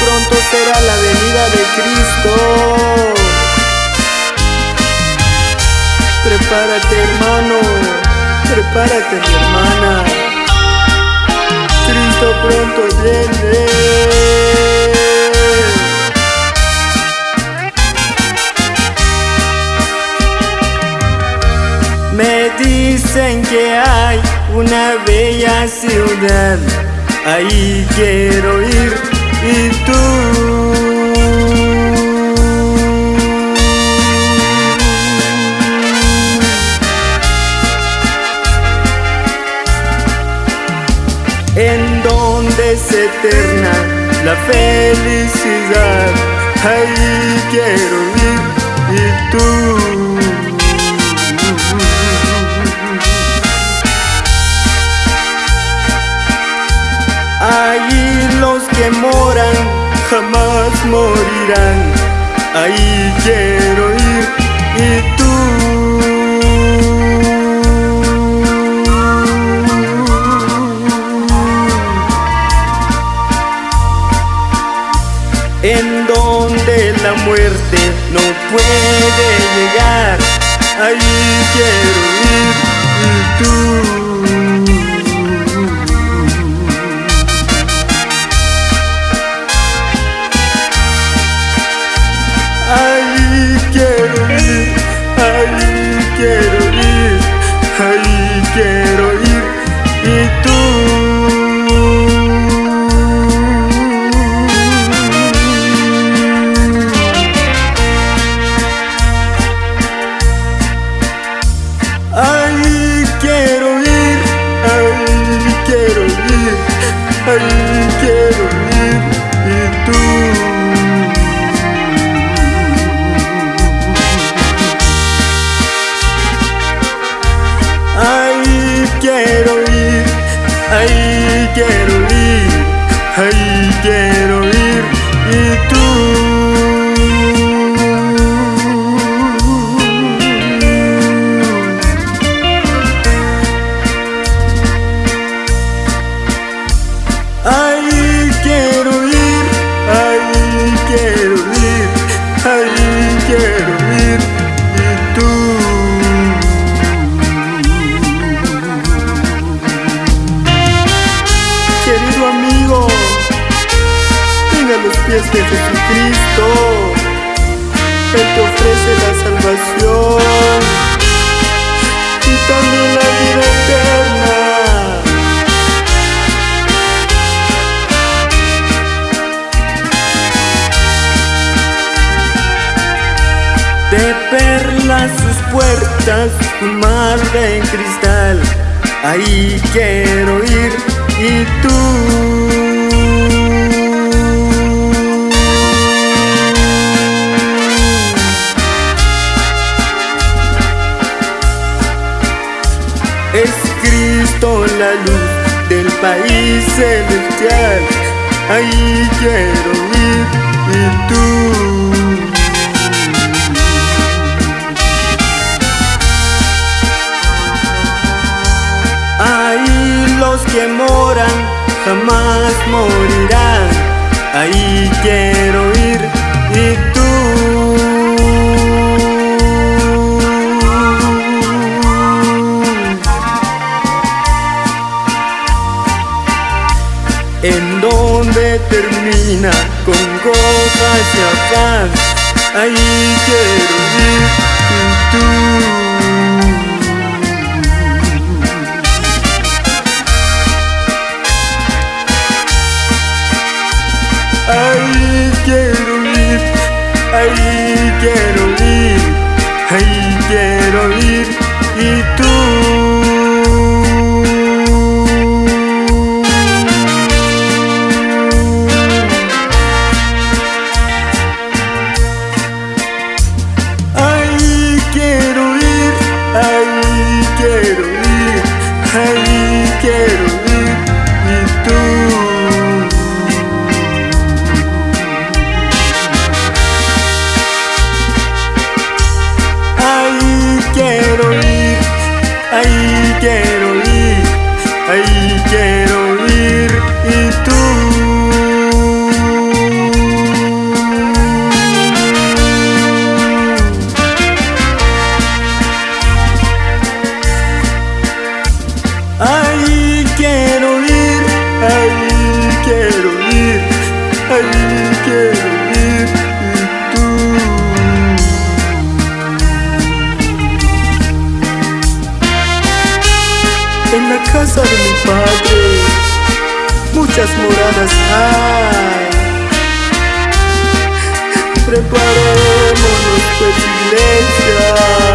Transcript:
pronto será la venida de Cristo. Prepárate hermano, prepárate mi hermana. Cristo pronto viene. Me dicen que hay una bella ciudad, ahí quiero ir y tú. En donde es eterna la felicidad, ahí quiero ir y tú. Que moran jamás morirán. Ahí quiero ir y tú. En donde la muerte no puede llegar. Ahí quiero ir y tú. Quiero ir, ahí quiero ir y tú. Ahí quiero ir, ahí quiero ir, ahí quiero ir y tú. Los pies de Jesucristo. Él te ofrece la salvación y también la vida eterna. De perlas sus puertas, un mar de cristal. Ahí quiero ir y tú. Cristo la luz del país celestial. Ahí quiero ir y tú. Ahí los que moran jamás morirán. Ahí quiero ir y tú. Termina con copas y afán. Ahí quiero ir tú. Ahí quiero ir, ahí quiero ir, ahí quiero ir y tú. Hallelujah, hallelujah, itu. Ay quiero ir, ay quiero ir, ay quiero. Quiero ir, ahí quiero ir y tú. En la casa de mi padre, muchas moradas hay. Preparémonos pues iglesia.